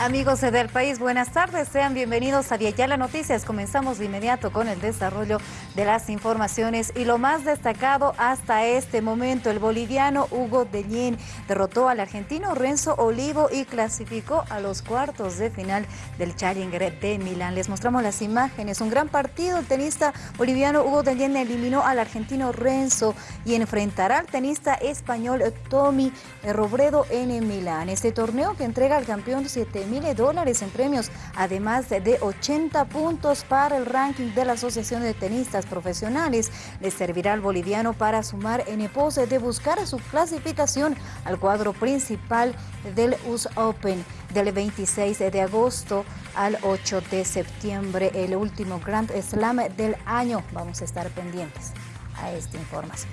Amigos del país, buenas tardes. Sean bienvenidos a Viayala Noticias. Comenzamos de inmediato con el desarrollo de las informaciones y lo más destacado hasta este momento. El boliviano Hugo Dellín derrotó al argentino Renzo Olivo y clasificó a los cuartos de final del Challenger de Milán. Les mostramos las imágenes. Un gran partido. El tenista boliviano Hugo Dellín eliminó al argentino Renzo y enfrentará al tenista español Tommy Robredo en Milán. Este torneo que entrega al campeón 7 mil dólares en premios, además de 80 puntos para el ranking de la Asociación de Tenistas Profesionales. Le servirá al boliviano para sumar en pose de buscar su clasificación al cuadro principal del US Open del 26 de agosto al 8 de septiembre, el último Grand Slam del año. Vamos a estar pendientes a esta información.